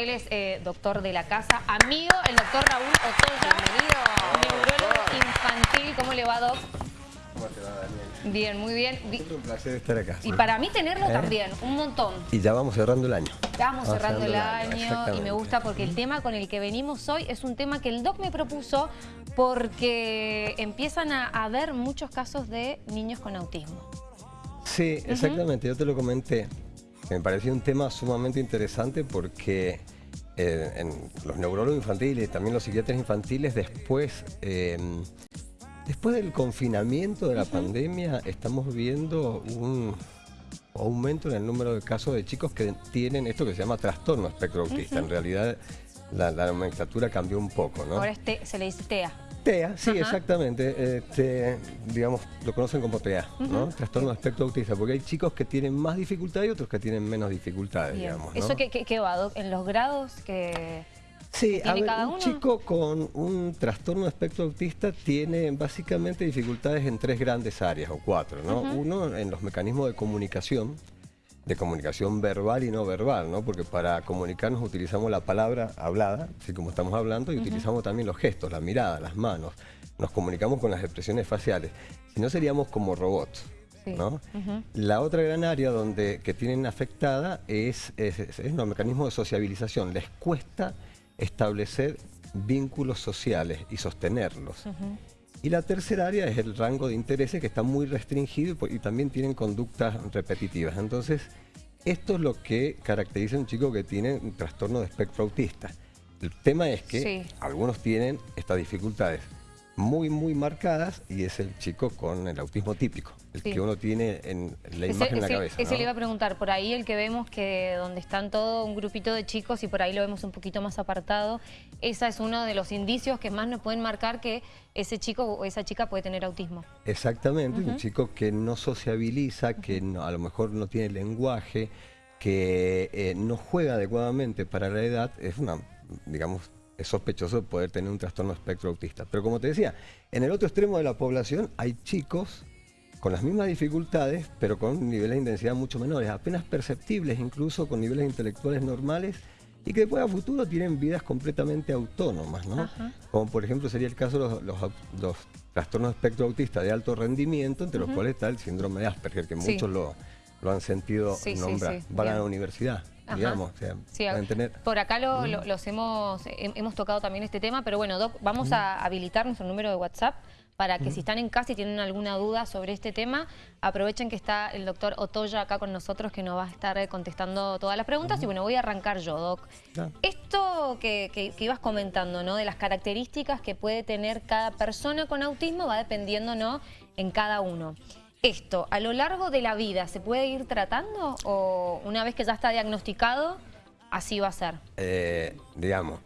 Él es eh, doctor de la casa, amigo, el doctor Raúl Otoya. Bienvenido. Neurólogo infantil. ¿Cómo le va, Doc? ¿Cómo te va, Daniel? Bien, muy bien. Un placer estar acá. Y para mí tenerlo ¿Eh? también, un montón. Y ya vamos cerrando el año. Estamos Vamos cerrando el año y me gusta porque el tema con el que venimos hoy es un tema que el doc me propuso porque empiezan a haber muchos casos de niños con autismo. Sí, exactamente, yo te lo comenté. Me pareció un tema sumamente interesante porque eh, en los neurólogos infantiles y también los psiquiatras infantiles después, eh, después del confinamiento de la pandemia estamos viendo un aumento en el número de casos de chicos que tienen esto que se llama trastorno espectro autista. En realidad la, la nomenclatura cambió un poco, ¿no? Ahora este, se le dice TEA. TEA, sí, Ajá. exactamente. Este, digamos, lo conocen como TEA, ¿no? Trastorno de espectro autista, porque hay chicos que tienen más dificultades y otros que tienen menos dificultades, Bien. digamos. ¿no? ¿Eso qué, qué- qué va? ¿En los grados que...? Sí, a ver, cada un chico con un trastorno de espectro autista tiene básicamente dificultades en tres grandes áreas, o cuatro, ¿no? Uno, en los mecanismos de comunicación, de comunicación verbal y no verbal, ¿no? Porque para comunicarnos utilizamos la palabra hablada, así como estamos hablando, y utilizamos también los gestos, la mirada, las manos. Nos comunicamos con las expresiones faciales. Si no, seríamos como robots. Sí. ¿no? La otra gran área donde, que tienen afectada es, es, es- es los mecanismos de sociabilización. Les cuesta establecer vínculos sociales y sostenerlos. Y la tercera área es el rango de intereses que está muy restringido y también tienen conductas repetitivas. Entonces, esto es lo que caracteriza a un chico que tiene un trastorno de espectro autista. El tema es que Sí. algunos tienen estas dificultades muy, muy marcadas y es el chico con el autismo típico, el Sí. que uno tiene en la Ese- imagen en la ese- cabeza. ese ¿no? le iba a preguntar, por ahí el que vemos que donde están todo un grupito de chicos y por ahí lo vemos un poquito más apartado, esa es uno de los indicios que más nos pueden marcar que ese chico o esa chica puede tener autismo. Exactamente, un chico que no sociabiliza, que no- a lo mejor no tiene lenguaje, que eh, no juega adecuadamente para la edad, es una, digamos, es sospechoso poder tener un trastorno espectro autista. Pero como te decía, en el otro extremo de la población hay chicos con las mismas dificultades, pero con niveles de intensidad mucho menores, apenas perceptibles, incluso con niveles intelectuales normales, y que después a futuro tienen vidas completamente autónomas, ¿no? Ajá. Como por ejemplo sería el caso de los, los au- los trastornos de espectro autista de alto rendimiento, entre los cuales está el síndrome de Asperger, que Sí. muchos lo, lo han sentido Sí, nombrar. sí, Van a la universidad, Ajá. digamos, o sea, Sí, pueden tener... Por acá lo- lo- los hemos, he- hemos tocado también este tema, pero bueno, Doc, vamos a habilitar nuestro número de WhatsApp para que si están en casa y tienen alguna duda sobre este tema, aprovechen que está el doctor Otoya acá con nosotros que nos va a estar eh, contestando todas las preguntas. Y bueno, voy a arrancar yo, Doc. Ya. Esto que, que- que ibas comentando, ¿no? De las características que puede tener cada persona con autismo va dependiendo, ¿no? En cada uno. Esto, a lo largo de la vida, ¿se puede ir tratando? ¿O una vez que ya está diagnosticado, así va a ser? eh, digamos,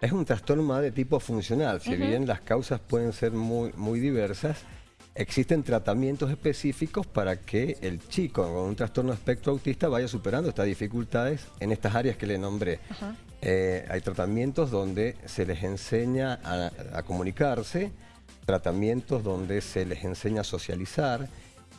es un trastorno más de tipo funcional. Si bien las causas pueden ser muy, muy diversas, existen tratamientos específicos para que el chico con un trastorno de espectro autista vaya superando estas dificultades en estas áreas que le nombré. Eh, hay tratamientos donde se les enseña a, a comunicarse, tratamientos donde se les enseña a socializar,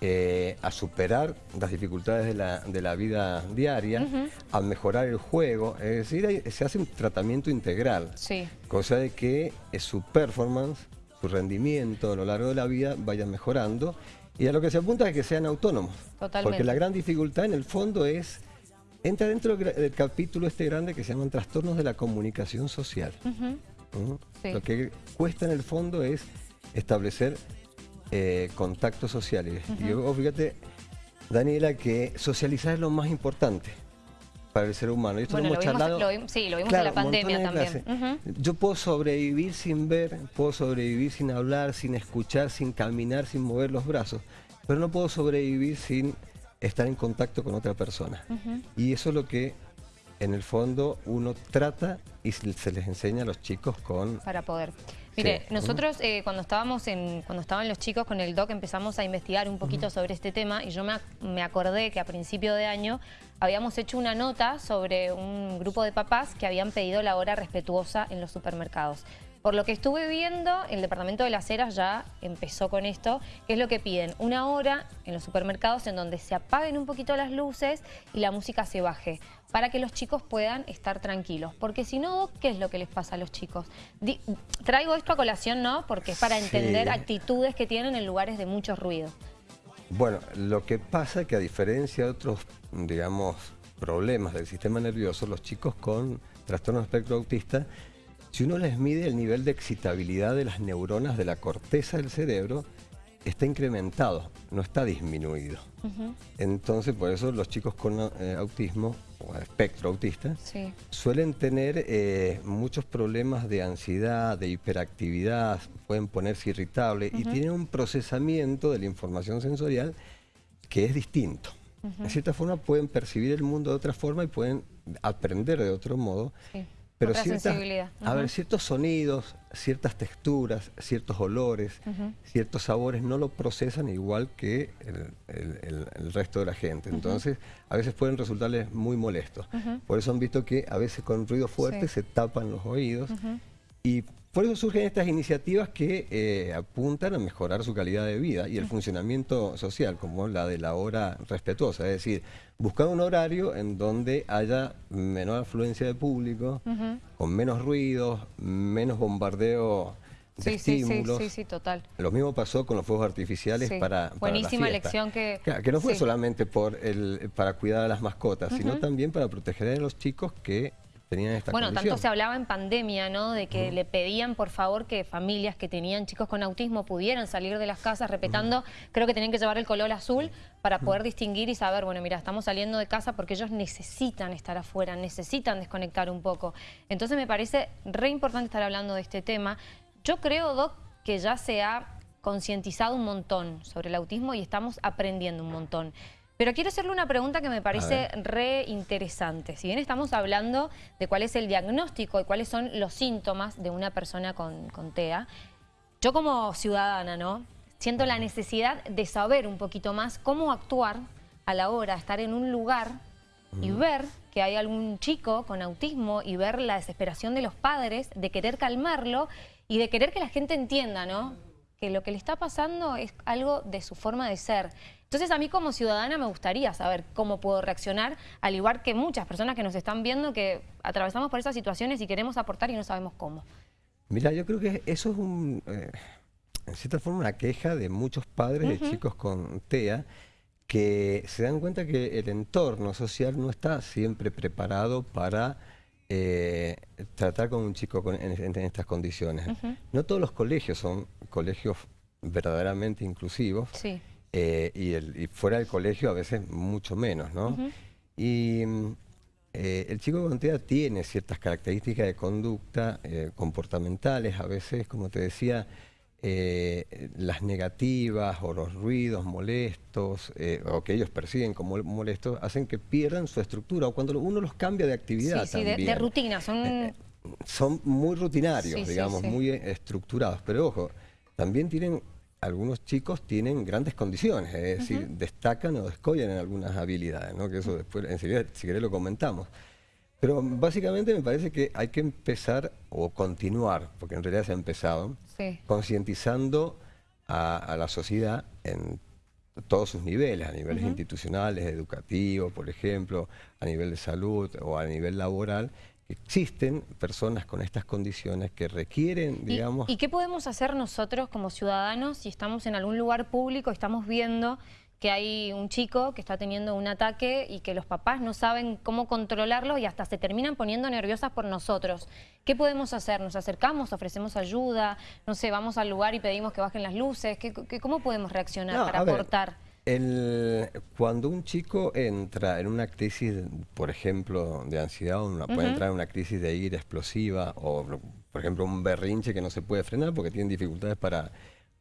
eh, a superar las dificultades de la, de la vida diaria, a mejorar el juego. Es decir, hay- se hace un tratamiento integral, Sí. cosa de que eh, su performance, su rendimiento a lo largo de la vida vaya mejorando y a lo que se apunta es que sean autónomos. Totalmente. Porque la gran dificultad en el fondo es, entra dentro del capítulo este grande que se llaman trastornos de la comunicación social. ¿Mm? Sí. Lo que cuesta en el fondo es establecer eh, contactos sociales. Y yo, fíjate, Daniela, que socializar es lo más importante para el ser humano. Y esto Bueno, lo lo hemos vimos- charlado. lo sí, lo vimos en la pandemia también. Yo puedo sobrevivir sin ver, puedo sobrevivir sin hablar, sin escuchar, sin caminar, sin mover los brazos, pero no puedo sobrevivir sin estar en contacto con otra persona. Y eso es lo que en el fondo uno trata y se les enseña a los chicos con... para poder. Mire, Sí. nosotros eh, cuando estábamos en, cuando estaban los chicos con el doc empezamos a investigar un poquito sobre este tema y yo me, ac- me acordé que a principio de año habíamos hecho una nota sobre un grupo de papás que habían pedido la hora respetuosa en los supermercados. Por lo que estuve viendo, el Departamento de las Heras ya empezó con esto, que es lo que piden, una hora en los supermercados en donde se apaguen un poquito las luces y la música se baje, para que los chicos puedan estar tranquilos. Porque si no, ¿qué es lo que les pasa a los chicos? traigo esto a colación, ¿no? Porque es para entender actitudes que tienen en lugares de mucho ruido. Bueno, lo que pasa es que a diferencia de otros, digamos, problemas del sistema nervioso, los chicos con trastorno espectro autista, si uno les mide el nivel de excitabilidad de las neuronas de la corteza del cerebro, está incrementado, no está disminuido. Entonces, por eso los chicos con eh, autismo, o espectro autista, suelen tener eh, muchos problemas de ansiedad, de hiperactividad, pueden ponerse irritables y tienen un procesamiento de la información sensorial que es distinto. De cierta forma pueden percibir el mundo de otra forma y pueden aprender de otro modo. Pero a ver, ciertos sonidos, ciertas texturas, ciertos olores, ciertos sabores no lo procesan igual que el, resto de la gente. Entonces, a veces pueden resultarles muy molestos. Por eso han visto que a veces con ruido fuerte se tapan los oídos y por eso surgen estas iniciativas que eh, apuntan a mejorar su calidad de vida y el funcionamiento social, como la de la hora respetuosa, es decir, buscar un horario en donde haya menor afluencia de público, con menos ruidos, menos bombardeo de estímulos. Sí, sí, sí, total. Lo mismo pasó con los fuegos artificiales para, para Buenísima lección que... que no fue solamente por el, para cuidar a las mascotas, sino también para proteger a los chicos que bueno, tanto se hablaba en pandemia, ¿no? De que le pedían, por favor, que familias que tenían chicos con autismo pudieran salir de las casas respetando, creo que tenían que llevar el color azul para poder distinguir y saber, bueno, mira, estamos saliendo de casa porque ellos necesitan estar afuera, necesitan desconectar un poco. Entonces me parece re importante estar hablando de este tema. Yo creo, Doc, que ya se ha concientizado un montón sobre el autismo y estamos aprendiendo un montón. Pero quiero hacerle una pregunta que me parece re interesante. Si bien estamos hablando de cuál es el diagnóstico y cuáles son los síntomas de una persona con, TEA, yo como ciudadana, ¿no? Siento la necesidad de saber un poquito más cómo actuar a la hora de estar en un lugar y ver que hay algún chico con autismo y ver la desesperación de los padres, de querer calmarlo y de querer que la gente entienda, ¿no? Que lo que le está pasando es algo de su forma de ser. Entonces a mí como ciudadana me gustaría saber cómo puedo reaccionar, al igual que muchas personas que nos están viendo que atravesamos por esas situaciones y queremos aportar y no sabemos cómo. Mira, yo creo que eso es un, eh, en cierta forma una queja de muchos padres de chicos con TEA que se dan cuenta que el entorno social no está siempre preparado para eh, tratar con un chico en, estas condiciones. No todos los colegios son colegios verdaderamente inclusivos. Sí. Eh, y, el, fuera del colegio a veces mucho menos, ¿no? Y eh, el chico con TEA tiene ciertas características de conducta eh, comportamentales, a veces, como te decía, las negativas o los ruidos molestos o que ellos perciben como molestos hacen que pierdan su estructura o cuando uno los cambia de actividad sí, sí, De, rutina, son... son muy rutinarios, digamos, muy estructurados, pero ojo, también tienen algunos chicos tienen grandes condiciones, es decir, destacan o descollan en algunas habilidades, ¿no? que eso después, enseguida, si querés, lo comentamos. Pero básicamente me parece que hay que empezar o continuar, porque en realidad se ha empezado, concientizando a, la sociedad en todos sus niveles, a niveles institucionales, educativos, por ejemplo, a nivel de salud o a nivel laboral, existen personas con estas condiciones que requieren, digamos... ¿Y, qué podemos hacer nosotros como ciudadanos si estamos en algún lugar público, estamos viendo que hay un chico que está teniendo un ataque y que los papás no saben cómo controlarlo y hasta se terminan poniendo nerviosas por nosotros. ¿Qué podemos hacer? ¿Nos acercamos, ofrecemos ayuda? No sé, vamos al lugar y pedimos que bajen las luces. ¿Qué, cómo podemos reaccionar para aportar? El, cuando un chico entra en una crisis, por ejemplo, de ansiedad, o puede entrar en una crisis de ira explosiva, o por ejemplo un berrinche que no se puede frenar porque tiene dificultades para,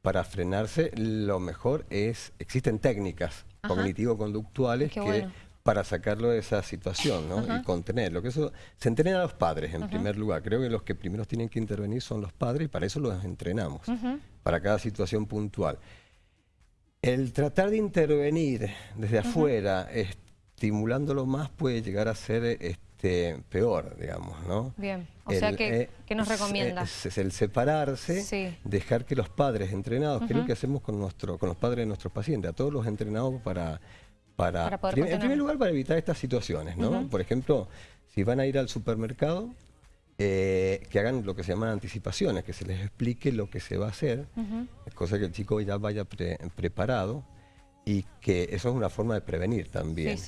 para frenarse, lo mejor es, existen técnicas cognitivo-conductuales que para sacarlo de esa situación ¿no? y contenerlo. Que eso se entrena a los padres en primer lugar. Creo que los que primero tienen que intervenir son los padres y para eso los entrenamos, para cada situación puntual. El tratar de intervenir desde afuera, estimulándolo más, puede llegar a ser este, peor, digamos, ¿no? Bien, o sea, que, eh, ¿qué nos recomienda? Es, el separarse, dejar que los padres entrenados, que es lo que hacemos con, nuestro, con los padres de nuestros pacientes, a todos los entrenados para... para, en primer lugar, para evitar estas situaciones, ¿no? Por ejemplo, si van a ir al supermercado, eh, que hagan lo que se llaman anticipaciones, que se les explique lo que se va a hacer, cosa que el chico ya vaya preparado y que eso es una forma de prevenir también.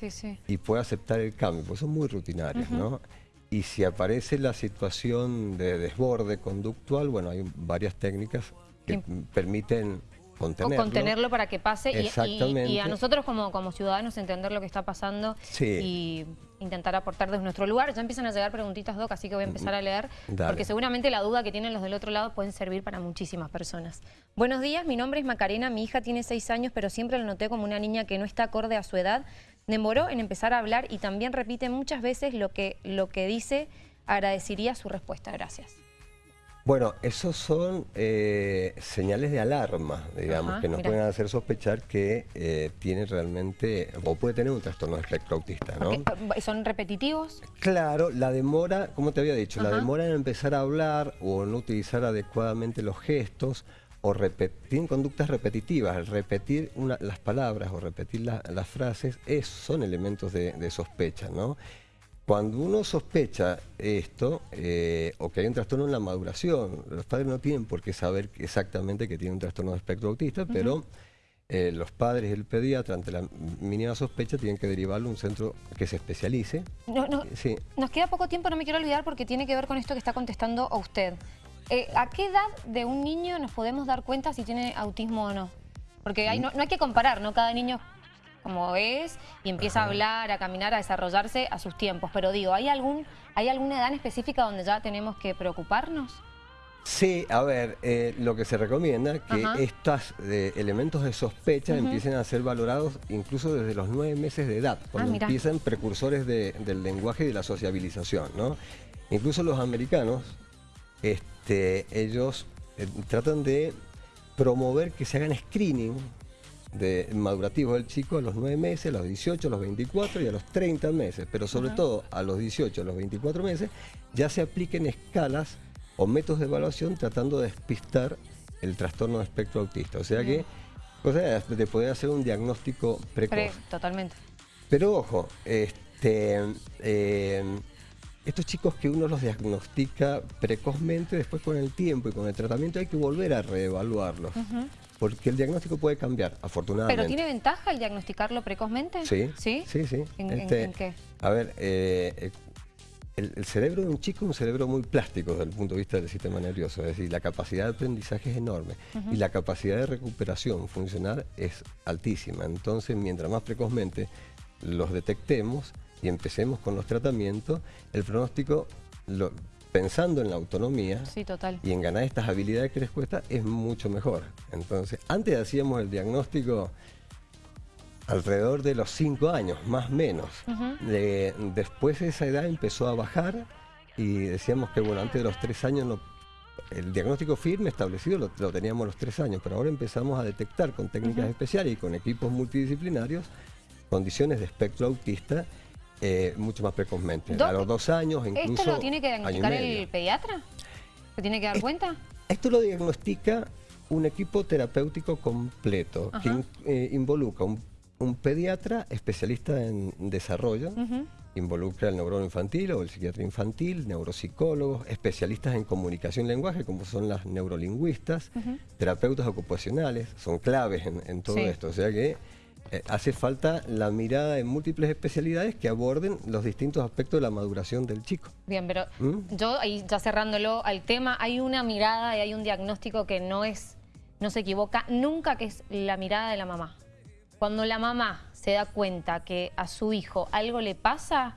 Y puede aceptar el cambio, porque son muy rutinarios, ¿no? Y si aparece la situación de desborde conductual, bueno, hay varias técnicas que permiten contenerlo. O contenerlo para que pase y, a nosotros como, como ciudadanos entender lo que está pasando y intentar aportar desde nuestro lugar. Ya empiezan a llegar preguntitas, Doc, así que voy a empezar a leer, porque seguramente la duda que tienen los del otro lado pueden servir para muchísimas personas. Buenos días, mi nombre es Macarena, mi hija tiene seis años, pero siempre la noté como una niña que no está acorde a su edad. Demoró en empezar a hablar y también repite muchas veces lo que, lo que dice, agradecería su respuesta. Gracias. Bueno, esos son eh, señales de alarma, digamos, que nos pueden hacer sospechar que eh, tiene realmente, o puede tener un trastorno de espectro autista, ¿no? ¿Son repetitivos? Claro, la demora, como te había dicho, la demora en empezar a hablar o no utilizar adecuadamente los gestos, o tienen conductas repetitivas, el repetir las palabras o repetir las frases, es, son elementos de, de sospecha, ¿no? Cuando uno sospecha esto, eh, o que hay un trastorno en la maduración, los padres no tienen por qué saber exactamente que tiene un trastorno de espectro autista, pero eh, los padres y el pediatra, ante la mínima sospecha, tienen que derivarlo a un centro que se especialice. Nos queda poco tiempo, no me quiero olvidar, porque tiene que ver con esto que está contestando a usted. Eh, ¿A qué edad de un niño nos podemos dar cuenta si tiene autismo o no? Porque no, no hay que comparar, ¿no? Cada niño como es y empieza a hablar, a caminar, a desarrollarse a sus tiempos. Pero digo, ¿hay, algún, ¿hay alguna edad específica donde ya tenemos que preocuparnos? Sí, a ver, eh, lo que se recomienda que estos eh, elementos de sospecha empiecen a ser valorados incluso desde los nueve meses de edad, cuando ah, empiezan precursores del lenguaje y de la sociabilización, ¿no? Incluso los americanos, este, ellos eh, tratan de promover que se hagan screening de madurativo del chico a los 9 meses, a los 18, a los 24 y a los 30 meses, pero sobre todo a los 18, a los 24 meses, ya se apliquen escalas o métodos de evaluación tratando de despistar el trastorno de espectro autista. O sea que, cosa de poder hacer un diagnóstico precoz. totalmente. Pero ojo, este, eh, estos chicos que uno los diagnostica precozmente, después con el tiempo y con el tratamiento hay que volver a reevaluarlos porque el diagnóstico puede cambiar, afortunadamente. ¿Pero tiene ventaja el diagnosticarlo precozmente? Sí. ¿Sí? Sí, sí. ¿En, este, qué? A ver, eh, eh, el, cerebro de un chico es un cerebro muy plástico desde el punto de vista del sistema nervioso, es decir, la capacidad de aprendizaje es enorme y la capacidad de recuperación funcional es altísima. Entonces, mientras más precozmente los detectemos y empecemos con los tratamientos, el pronóstico lo, pensando en la autonomía y en ganar estas habilidades que les cuesta, es mucho mejor. Entonces, antes hacíamos el diagnóstico alrededor de los 5 años, más o menos. después de esa edad empezó a bajar y decíamos que, bueno, antes de los 3 años el diagnóstico firme establecido lo, lo, teníamos a los 3 años, pero ahora empezamos a detectar con técnicas especiales y con equipos multidisciplinarios condiciones de espectro autista eh, mucho más precozmente. a los dos años, incluso. ¿Esto lo tiene que diagnosticar el pediatra? ¿Se tiene que dar cuenta? Esto lo diagnostica un equipo terapéutico completo que eh, involucra un, pediatra especialista en desarrollo, involucra el neurólogo infantil o el psiquiatra infantil, neuropsicólogos, especialistas en comunicación y lenguaje, como son las neurolingüistas, terapeutas ocupacionales, son claves en, todo esto. O sea que eh, hace falta la mirada en múltiples especialidades que aborden los distintos aspectos de la maduración del chico. Bien, pero ¿Mm? yo ahí ya cerrándolo al tema, hay una mirada y hay un diagnóstico que no es, no se equivoca nunca, que es la mirada de la mamá. Cuando la mamá se da cuenta que a su hijo algo le pasa,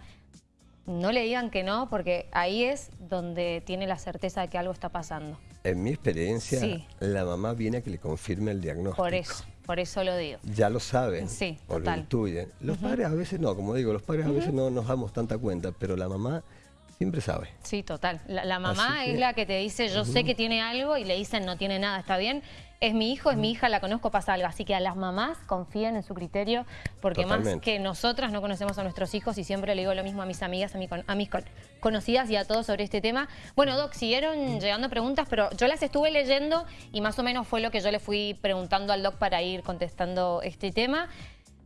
no le digan que no, porque ahí es donde tiene la certeza de que algo está pasando. En mi experiencia, la mamá viene a que le confirme el diagnóstico. Por eso. Por eso lo digo. Ya lo saben. Sí, lo intuyen. Los padres a veces no, como digo, los padres a veces no nos damos tanta cuenta, pero la mamá siempre sabe. Sí, total. La, la mamá es la que te dice, yo sé que tiene algo y le dicen no tiene nada, está bien. Es mi hijo, es mi hija, la conozco, pasa algo. Así que a las mamás confíen en su criterio, porque más que nosotras no conocemos a nuestros hijos y siempre le digo lo mismo a mis amigas, a, mi a mis con- conocidas y a todos sobre este tema. Bueno, Doc, siguieron llegando preguntas, pero yo las estuve leyendo y más o menos fue lo que yo le fui preguntando al Doc para ir contestando este tema.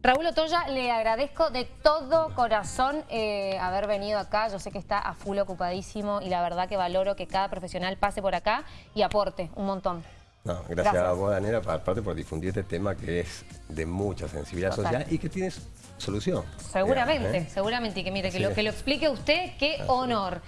Raúl Otoya, le agradezco de todo corazón eh, haber venido acá. Yo sé que está a full ocupadísimo y la verdad que valoro que cada profesional pase por acá y aporte un montón. No, gracias, Gracias. a vos, Daniela, aparte por difundir este tema que es de mucha sensibilidad Total. social y que tiene solución. Seguramente, ¿eh? seguramente. Y que mire, que lo, es. que lo explique usted, qué honor.